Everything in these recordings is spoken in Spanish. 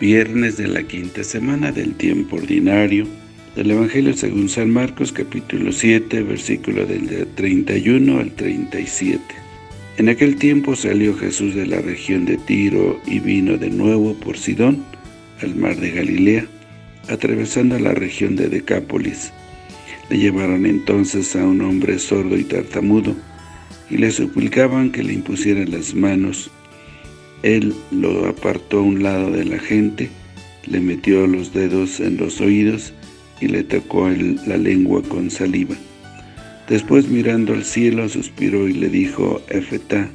Viernes de la quinta semana del tiempo ordinario del Evangelio según San Marcos capítulo 7 versículo del 31 al 37. En aquel tiempo salió Jesús de la región de Tiro y vino de nuevo por Sidón al mar de Galilea, atravesando la región de Decápolis. Le llevaron entonces a un hombre sordo y tartamudo, y le suplicaban que le impusieran las manos. Él lo apartó a un lado de la gente, le metió los dedos en los oídos y le tocó la lengua con saliva. Después mirando al cielo suspiró y le dijo, Efetá,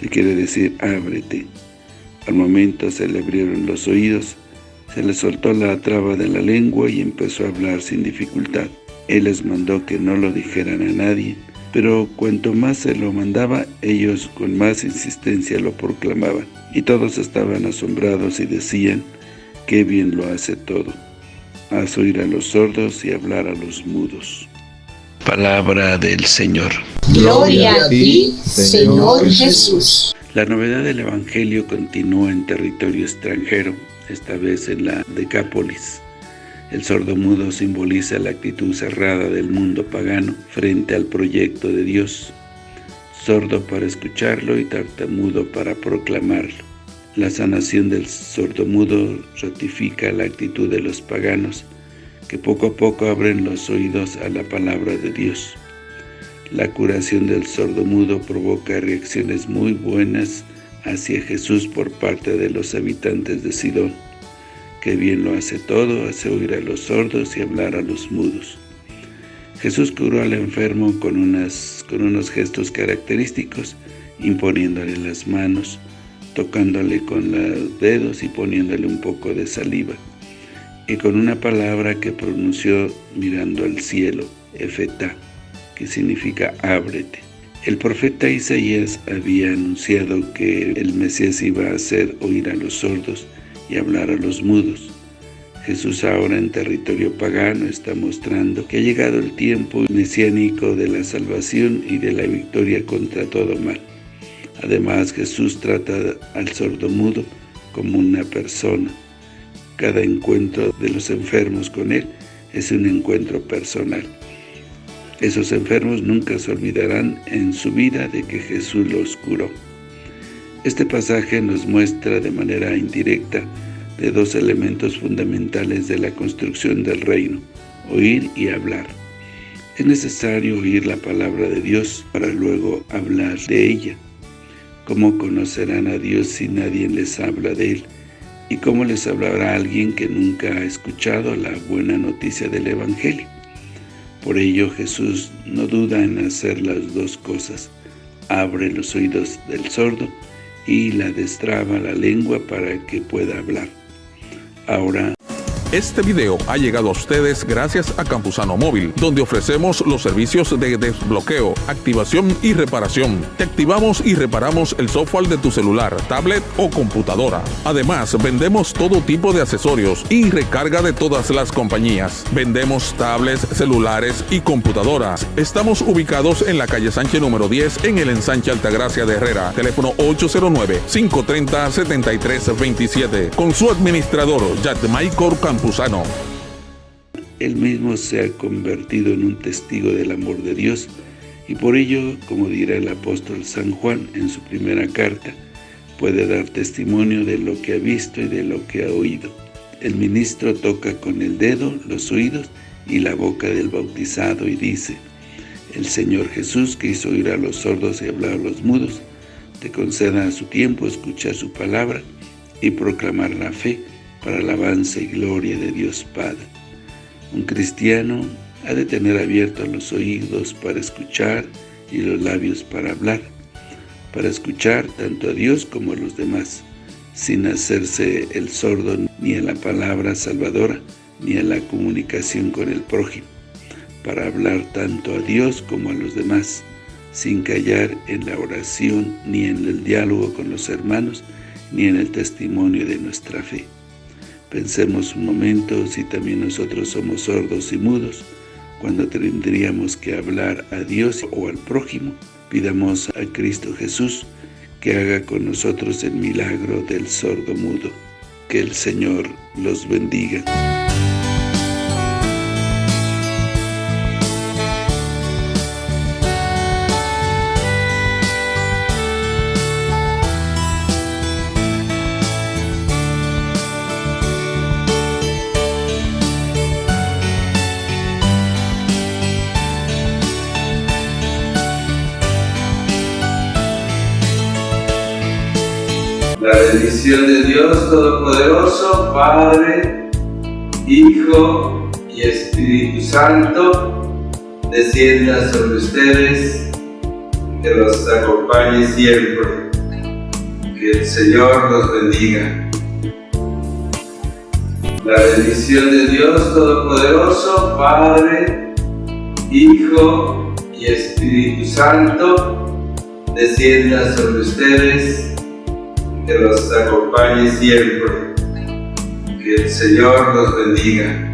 que quiere decir ábrete. Al momento se le abrieron los oídos, se le soltó la traba de la lengua y empezó a hablar sin dificultad. Él les mandó que no lo dijeran a nadie, pero cuanto más se lo mandaba, ellos con más insistencia lo proclamaban. Y todos estaban asombrados y decían, qué bien lo hace todo. Haz oír a los sordos y hablar a los mudos. Palabra del Señor. Gloria a ti, Señor Jesús. La novedad del Evangelio continúa en territorio extranjero, esta vez en la Decápolis. El sordo-mudo simboliza la actitud cerrada del mundo pagano frente al proyecto de Dios, sordo para escucharlo y tartamudo para proclamarlo. La sanación del sordo-mudo ratifica la actitud de los paganos, que poco a poco abren los oídos a la palabra de Dios. La curación del sordo-mudo provoca reacciones muy buenas hacia Jesús por parte de los habitantes de Sidón que bien lo hace todo, hace oír a los sordos y hablar a los mudos. Jesús curó al enfermo con, unas, con unos gestos característicos, imponiéndole las manos, tocándole con los dedos y poniéndole un poco de saliva, y con una palabra que pronunció mirando al cielo, Efetá, que significa ábrete. El profeta Isaías había anunciado que el Mesías iba a hacer oír a los sordos y hablar a los mudos. Jesús ahora en territorio pagano está mostrando que ha llegado el tiempo mesiánico de la salvación y de la victoria contra todo mal. Además, Jesús trata al sordo-mudo como una persona. Cada encuentro de los enfermos con Él es un encuentro personal. Esos enfermos nunca se olvidarán en su vida de que Jesús los curó. Este pasaje nos muestra de manera indirecta de dos elementos fundamentales de la construcción del reino, oír y hablar. Es necesario oír la palabra de Dios para luego hablar de ella. ¿Cómo conocerán a Dios si nadie les habla de Él? ¿Y cómo les hablará alguien que nunca ha escuchado la buena noticia del Evangelio? Por ello Jesús no duda en hacer las dos cosas. Abre los oídos del sordo y la destraba la lengua para que pueda hablar. Ahora este video ha llegado a ustedes gracias a Campusano Móvil, donde ofrecemos los servicios de desbloqueo, activación y reparación. Te activamos y reparamos el software de tu celular, tablet o computadora. Además, vendemos todo tipo de accesorios y recarga de todas las compañías. Vendemos tablets, celulares y computadoras. Estamos ubicados en la calle Sánchez número 10 en el ensanche Altagracia de Herrera. Teléfono 809-530-7327. Con su administrador, Michael Campusano. Él mismo se ha convertido en un testigo del amor de Dios y por ello, como dirá el apóstol San Juan en su primera carta, puede dar testimonio de lo que ha visto y de lo que ha oído. El ministro toca con el dedo los oídos y la boca del bautizado y dice, El Señor Jesús que hizo oír a los sordos y hablar a los mudos, te conceda a su tiempo escuchar su palabra y proclamar la fe para alabanza y gloria de Dios Padre. Un cristiano ha de tener abiertos los oídos para escuchar y los labios para hablar, para escuchar tanto a Dios como a los demás, sin hacerse el sordo ni a la palabra salvadora, ni a la comunicación con el prójimo, para hablar tanto a Dios como a los demás, sin callar en la oración, ni en el diálogo con los hermanos, ni en el testimonio de nuestra fe. Pensemos un momento si también nosotros somos sordos y mudos, cuando tendríamos que hablar a Dios o al prójimo, pidamos a Cristo Jesús que haga con nosotros el milagro del sordo mudo. Que el Señor los bendiga. La bendición de Dios Todopoderoso, Padre, Hijo y Espíritu Santo, descienda sobre ustedes, que los acompañe siempre. Que el Señor los bendiga. La bendición de Dios Todopoderoso, Padre, Hijo y Espíritu Santo, descienda sobre ustedes, que los acompañe siempre. Que el Señor los bendiga.